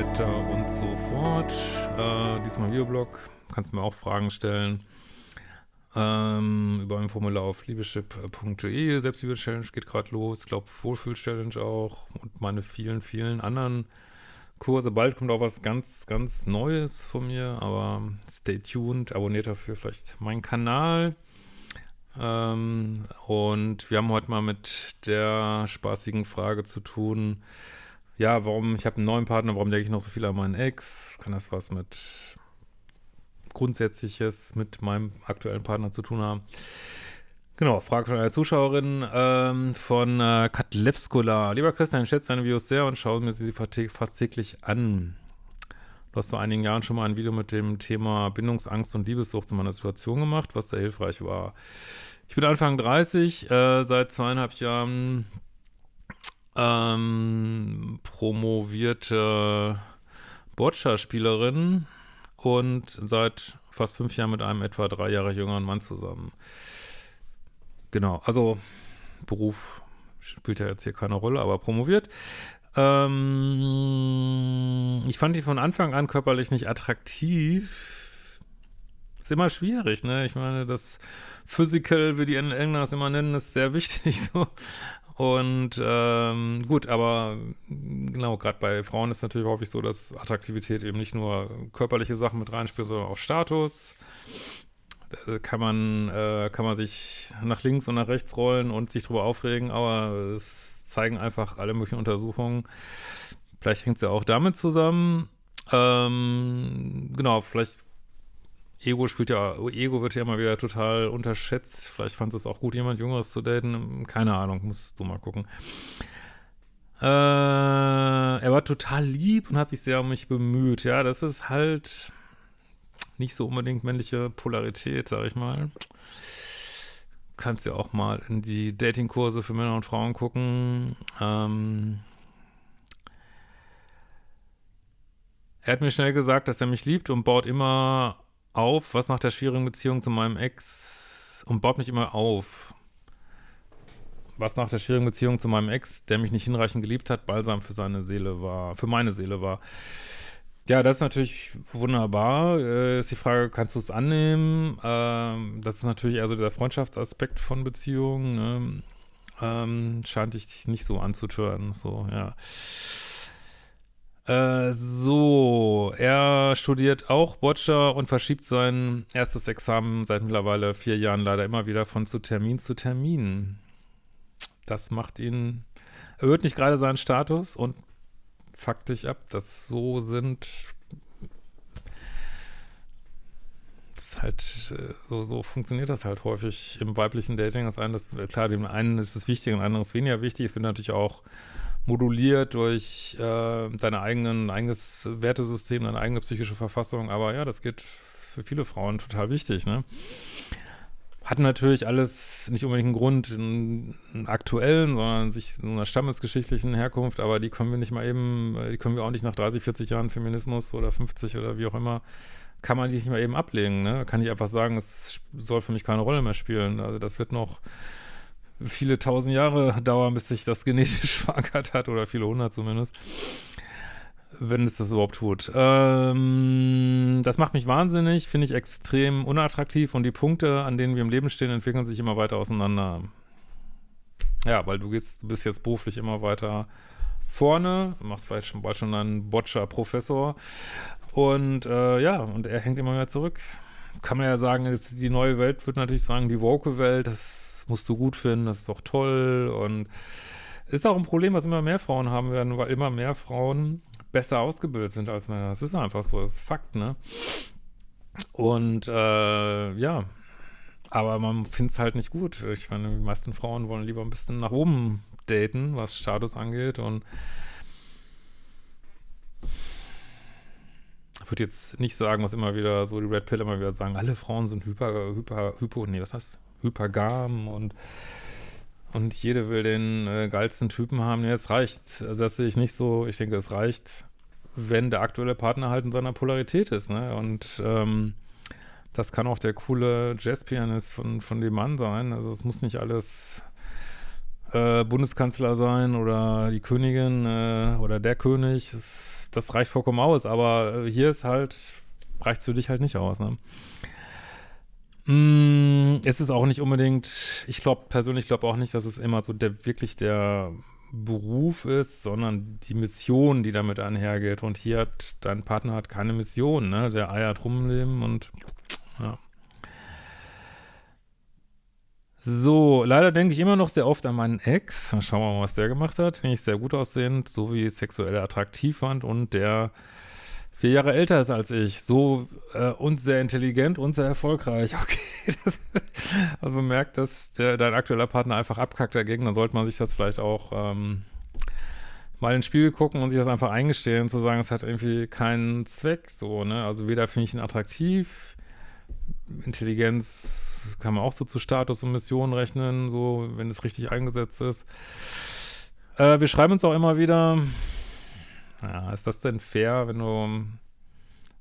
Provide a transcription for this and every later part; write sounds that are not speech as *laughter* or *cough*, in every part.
weiter und so fort. Äh, diesmal Videoblog, kannst mir auch Fragen stellen. Ähm, über ein Formular auf liebeschip.de. Selbstliebe-Challenge geht gerade los. Ich glaube, Wohlfühl-Challenge auch und meine vielen, vielen anderen Kurse. Bald kommt auch was ganz, ganz Neues von mir, aber stay tuned. Abonniert dafür vielleicht meinen Kanal. Ähm, und wir haben heute mal mit der spaßigen Frage zu tun, ja, warum, ich habe einen neuen Partner, warum denke ich noch so viel an meinen Ex? Kann das was mit Grundsätzliches mit meinem aktuellen Partner zu tun haben? Genau, Frage von einer Zuschauerin ähm, von äh, Katlevskola. Lieber Christian, ich schätze deine Videos sehr und schaue mir sie fast täglich an. Du hast vor einigen Jahren schon mal ein Video mit dem Thema Bindungsangst und Liebessucht zu meiner Situation gemacht, was sehr hilfreich war. Ich bin Anfang 30, äh, seit zweieinhalb Jahren ähm, promovierte Boccia-Spielerin und seit fast fünf Jahren mit einem etwa drei Jahre jüngeren Mann zusammen. Genau, also Beruf spielt ja jetzt hier keine Rolle, aber promoviert. Ähm, ich fand die von Anfang an körperlich nicht attraktiv. Ist immer schwierig, ne? Ich meine, das Physical, wie die Engländer es immer nennen, ist sehr wichtig. *laughs* So. Und ähm, gut, aber genau, gerade bei Frauen ist natürlich häufig so, dass Attraktivität eben nicht nur körperliche Sachen mit reinspielt, sondern auch Status. Da kann man, äh, kann man sich nach links und nach rechts rollen und sich drüber aufregen, aber es zeigen einfach alle möglichen Untersuchungen. Vielleicht hängt es ja auch damit zusammen. Ähm, genau, vielleicht Ego spielt ja, Ego wird ja immer wieder total unterschätzt. Vielleicht fand es auch gut, jemand Jüngeres zu daten. Keine Ahnung, musst du mal gucken. Äh, er war total lieb und hat sich sehr um mich bemüht. Ja, das ist halt nicht so unbedingt männliche Polarität, sag ich mal kannst ja auch mal in die Datingkurse für Männer und Frauen gucken. Ähm er hat mir schnell gesagt, dass er mich liebt und baut immer auf, was nach der schwierigen Beziehung zu meinem Ex und baut mich immer auf. Was nach der schwierigen Beziehung zu meinem Ex, der mich nicht hinreichend geliebt hat, balsam für seine Seele war, für meine Seele war. Ja, das ist natürlich wunderbar. Äh, ist die Frage, kannst du es annehmen? Ähm, das ist natürlich eher so der Freundschaftsaspekt von Beziehungen. Ne? Ähm, scheint dich nicht so anzutören. So, ja. Äh, so, er studiert auch Boccia und verschiebt sein erstes Examen seit mittlerweile vier Jahren leider immer wieder von zu Termin zu Termin. Das macht ihn, erhöht nicht gerade seinen Status und faktisch ab, dass so sind. Das ist halt, äh, so, so funktioniert das halt häufig im weiblichen Dating. Das eine, das, klar, dem einen ist es wichtig, dem anderen ist weniger wichtig. Es wird natürlich auch moduliert durch äh, deine eigenen, eigenes Wertesystem, deine eigene psychische Verfassung. Aber ja, das geht für viele Frauen total wichtig, ne? hat natürlich alles nicht unbedingt einen Grund einen, einen aktuellen, sondern sich so einer stammesgeschichtlichen Herkunft, aber die können wir nicht mal eben, die können wir auch nicht nach 30, 40 Jahren Feminismus oder 50 oder wie auch immer, kann man die nicht mal eben ablegen, ne? Kann ich einfach sagen, es soll für mich keine Rolle mehr spielen. Also das wird noch viele tausend Jahre dauern, bis sich das genetisch *laughs* verankert hat oder viele hundert zumindest wenn es das überhaupt tut. Ähm, das macht mich wahnsinnig, finde ich extrem unattraktiv und die Punkte, an denen wir im Leben stehen, entwickeln sich immer weiter auseinander. Ja, weil du gehst, du bist jetzt beruflich immer weiter vorne, machst vielleicht schon bald schon einen Boccia-Professor und äh, ja, und er hängt immer mehr zurück. Kann man ja sagen, jetzt die neue Welt wird natürlich sagen, die Woke-Welt, das musst du gut finden, das ist doch toll und ist auch ein Problem, was immer mehr Frauen haben werden, weil immer mehr Frauen besser ausgebildet sind als Männer. Das ist einfach so, das ist Fakt, ne? Und äh, ja, aber man findet es halt nicht gut. Ich meine, die meisten Frauen wollen lieber ein bisschen nach oben daten, was Status angeht und ich würde jetzt nicht sagen, was immer wieder so die Red Pill immer wieder sagen, alle Frauen sind hyper, hyper, hypo, nee, was heißt hypergam und und jede will den äh, geilsten Typen haben. Ja, es reicht. Also das sehe ich nicht so. Ich denke, es reicht, wenn der aktuelle Partner halt in seiner Polarität ist. Ne? Und ähm, das kann auch der coole Jazzpianist von, von dem Mann sein. Also es muss nicht alles äh, Bundeskanzler sein oder die Königin äh, oder der König, das, das reicht vollkommen aus, aber äh, hier ist halt, reicht für dich halt nicht aus, ne? Mm, es ist auch nicht unbedingt, ich glaube persönlich glaube auch nicht, dass es immer so der wirklich der Beruf ist, sondern die Mission, die damit einhergeht. Und hier hat dein Partner hat keine Mission, ne? Der eiert rumleben und ja. So, leider denke ich immer noch sehr oft an meinen Ex. Schauen wir mal, was der gemacht hat. Den ich sehr gut aussehend, so wie sexuell attraktiv fand und der vier Jahre älter ist als ich, so äh, und sehr intelligent und sehr erfolgreich. *laughs* Okay, das, also merkt, dass der, dein aktueller Partner einfach abkackt dagegen, dann sollte man sich das vielleicht auch ähm, mal ins Spiel gucken und sich das einfach eingestehen, zu sagen, es hat irgendwie keinen Zweck, so, ne? Also weder finde ich ihn attraktiv, Intelligenz kann man auch so zu Status und Mission rechnen, so, wenn es richtig eingesetzt ist. Äh, wir schreiben uns auch immer wieder, ja, ist das denn fair, wenn du,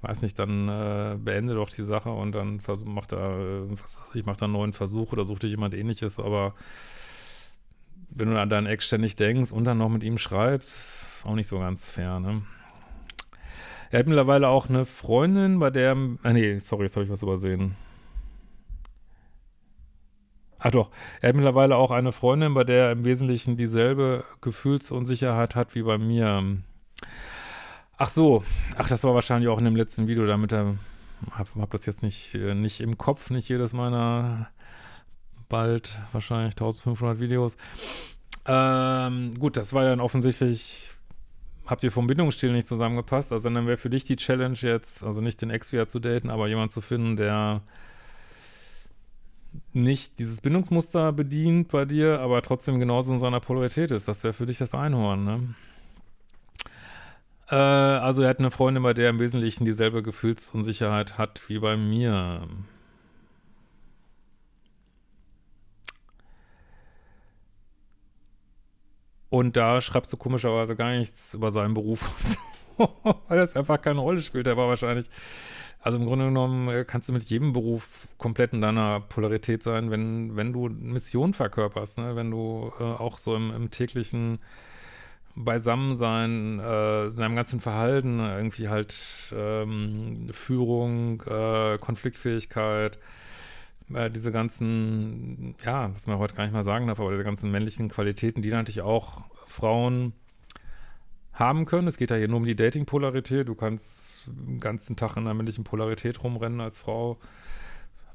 weiß nicht, dann äh, beende doch die Sache und dann mach da, äh, was weiß ich, mach da einen neuen Versuch oder such dir jemand ähnliches, aber wenn du an deinen Ex ständig denkst und dann noch mit ihm schreibst, ist auch nicht so ganz fair, ne? Er hat mittlerweile auch eine Freundin, bei der, ah nee, sorry, jetzt habe ich was übersehen. Ach doch, er hat mittlerweile auch eine Freundin, bei der er im Wesentlichen dieselbe Gefühlsunsicherheit hat wie bei mir. Ach so, ach, das war wahrscheinlich auch in dem letzten Video, damit er, hab, hab das jetzt nicht, äh, nicht im Kopf, nicht jedes meiner bald wahrscheinlich 1500 Videos. Ähm, gut, das war dann offensichtlich, habt ihr vom Bindungsstil nicht zusammengepasst, also dann wäre für dich die Challenge jetzt, also nicht den Ex wieder zu daten, aber jemand zu finden, der nicht dieses Bindungsmuster bedient bei dir, aber trotzdem genauso in seiner Polarität ist. Das wäre für dich das Einhorn, ne? Äh, also er hat eine Freundin, bei der er im Wesentlichen dieselbe Gefühlsunsicherheit hat wie bei mir. Und da schreibst du komischerweise gar nichts über seinen Beruf, *laughs* weil das einfach keine Rolle spielt. Er war wahrscheinlich, also im Grunde genommen äh, kannst du mit jedem Beruf komplett in deiner Polarität sein, wenn, wenn du Mission verkörperst, ne? wenn du äh, auch so im, im täglichen Beisammensein, äh, in deinem ganzen Verhalten, irgendwie halt ähm, Führung, äh, Konfliktfähigkeit, äh, diese ganzen, ja, was man heute gar nicht mal sagen darf, aber diese ganzen männlichen Qualitäten, die natürlich auch Frauen haben können. Es geht ja hier nur um die Dating-Polarität. Du kannst den ganzen Tag in einer männlichen Polarität rumrennen als Frau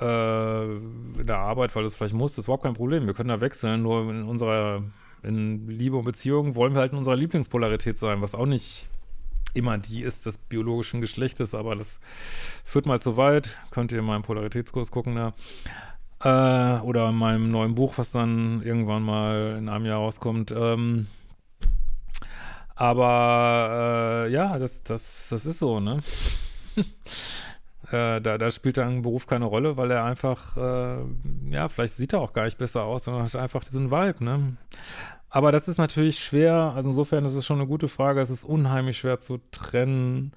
äh, in der Arbeit, weil du es vielleicht musst. Das ist überhaupt kein Problem. Wir können da wechseln, nur in unserer in Liebe und Beziehung wollen wir halt in unserer Lieblingspolarität sein, was auch nicht immer die ist des biologischen Geschlechtes, aber das führt mal zu weit. Könnt ihr in meinem Polaritätskurs gucken da. Äh, oder in meinem neuen Buch, was dann irgendwann mal in einem Jahr rauskommt. Ähm, aber äh, ja, das, das, das ist so, ne? *laughs* äh, da, da spielt dann Beruf keine Rolle, weil er einfach, äh, ja, vielleicht sieht er auch gar nicht besser aus, sondern hat einfach diesen Vibe, ne? Aber das ist natürlich schwer, also insofern ist es schon eine gute Frage, es ist unheimlich schwer zu trennen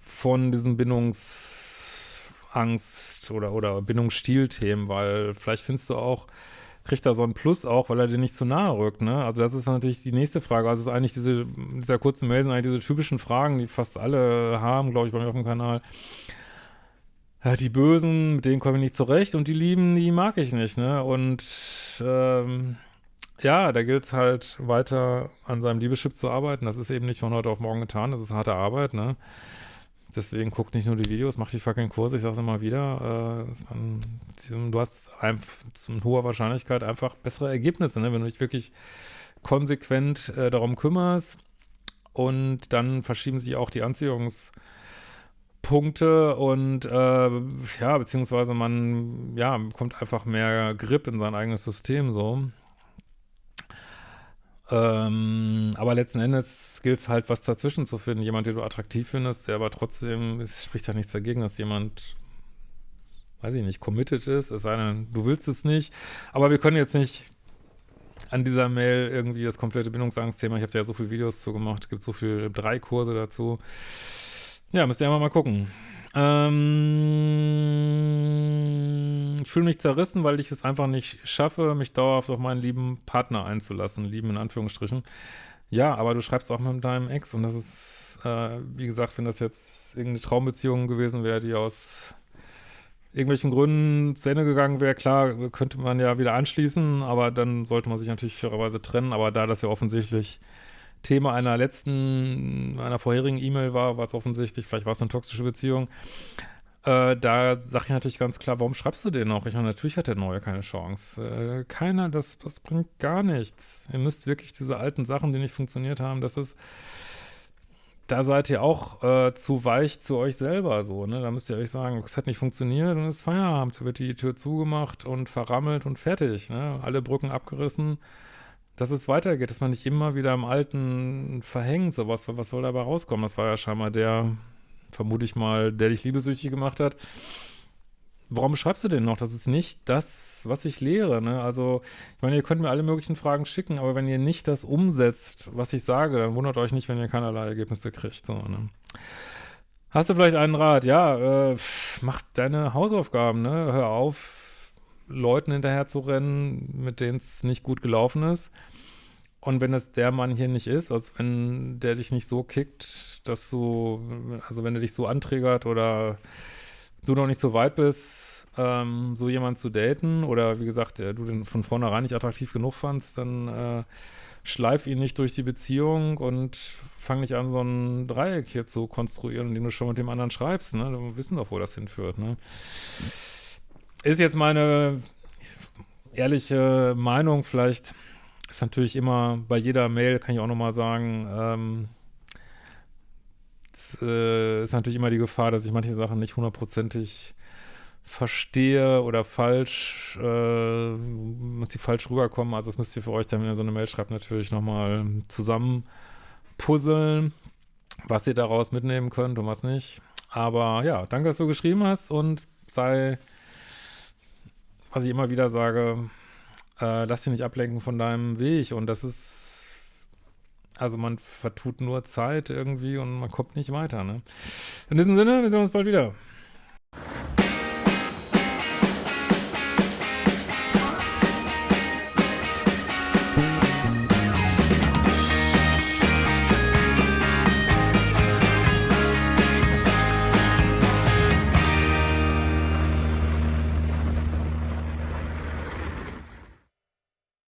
von diesen Bindungsangst oder, oder Bindungsstil-Themen, weil vielleicht findest du auch, kriegt er so ein Plus auch, weil er dir nicht zu nahe rückt, ne? Also das ist natürlich die nächste Frage. Also es ist eigentlich diese, dieser kurzen Mail sind eigentlich diese typischen Fragen, die fast alle haben, glaube ich, bei mir auf dem Kanal. Die Bösen, mit denen komme ich nicht zurecht und die Lieben, die mag ich nicht, ne? Und ähm, ja, da gilt es halt weiter an seinem Liebeschip zu arbeiten. Das ist eben nicht von heute auf morgen getan, das ist harte Arbeit, ne? Deswegen guckt nicht nur die Videos, macht die fucking Kurse, ich sag's immer wieder. Äh, du hast mit hoher Wahrscheinlichkeit einfach bessere Ergebnisse, ne? wenn du dich wirklich konsequent äh, darum kümmerst. Und dann verschieben sich auch die Anziehungspunkte und äh, ja, beziehungsweise man, ja, bekommt einfach mehr Grip in sein eigenes System so. Ähm, aber letzten Endes gilt es halt, was dazwischen zu finden. Jemand, den du attraktiv findest, der aber trotzdem, es spricht ja nichts dagegen, dass jemand, weiß ich nicht, committed ist, es sei denn, du willst es nicht. Aber wir können jetzt nicht an dieser Mail irgendwie das komplette Bindungsangstthema, ich habe da ja so viele Videos zu gemacht, es gibt so viele, drei Kurse dazu. Ja, müsst ihr einfach mal gucken. Ähm, ich fühle mich zerrissen, weil ich es einfach nicht schaffe, mich dauerhaft auf meinen lieben Partner einzulassen, lieben in Anführungsstrichen. Ja, aber du schreibst auch mit deinem Ex und das ist, äh, wie gesagt, wenn das jetzt irgendeine Traumbeziehung gewesen wäre, die aus irgendwelchen Gründen zu Ende gegangen wäre, klar, könnte man ja wieder anschließen, aber dann sollte man sich natürlich fairerweise trennen, aber da das ja offensichtlich Thema einer letzten, einer vorherigen E-Mail war, war es offensichtlich, vielleicht war es eine toxische Beziehung, äh, da sage ich natürlich ganz klar, warum schreibst du den noch? Ich meine, natürlich hat der Neue keine Chance. Äh, keiner, das, das bringt gar nichts. Ihr müsst wirklich diese alten Sachen, die nicht funktioniert haben, das ist, da seid ihr auch äh, zu weich zu euch selber so, ne? Da müsst ihr euch sagen, es hat nicht funktioniert und es ist Feierabend. Da wird die Tür zugemacht und verrammelt und fertig, ne? Alle Brücken abgerissen. Dass es weitergeht, dass man nicht immer wieder im Alten verhängt, sowas, was soll dabei rauskommen? Das war ja scheinbar der, vermute ich mal, der dich liebesüchtig gemacht hat. Warum schreibst du denn noch? Das ist nicht das, was ich lehre. Ne? Also, ich meine, ihr könnt mir alle möglichen Fragen schicken, aber wenn ihr nicht das umsetzt, was ich sage, dann wundert euch nicht, wenn ihr keinerlei Ergebnisse kriegt. So, ne? Hast du vielleicht einen Rat? Ja, äh, mach deine Hausaufgaben, ne? Hör auf, Leuten hinterher zu rennen, mit denen es nicht gut gelaufen ist. Und wenn es der Mann hier nicht ist, also wenn der dich nicht so kickt, dass du, also wenn er dich so anträgert oder du noch nicht so weit bist, ähm, so jemanden zu daten oder wie gesagt, du den von vornherein nicht attraktiv genug fandst, dann äh, schleif ihn nicht durch die Beziehung und fang nicht an, so ein Dreieck hier zu konstruieren, dem du schon mit dem anderen schreibst, ne? Wir wissen doch, wo das hinführt, ne? Ist jetzt meine ehrliche Meinung, vielleicht ist natürlich immer bei jeder Mail, kann ich auch nochmal sagen, ähm, es, äh, ist natürlich immer die Gefahr, dass ich manche Sachen nicht hundertprozentig verstehe oder falsch, äh, muss die falsch rüberkommen. Also das müsst ihr für euch dann, wenn ihr so eine Mail schreibt, natürlich nochmal zusammen puzzeln, was ihr daraus mitnehmen könnt und was nicht. Aber ja, danke, dass du geschrieben hast und sei, was ich immer wieder sage, äh, lass dich nicht ablenken von deinem Weg und das ist, also man vertut nur Zeit irgendwie und man kommt nicht weiter, ne? In diesem Sinne, wir sehen uns bald wieder.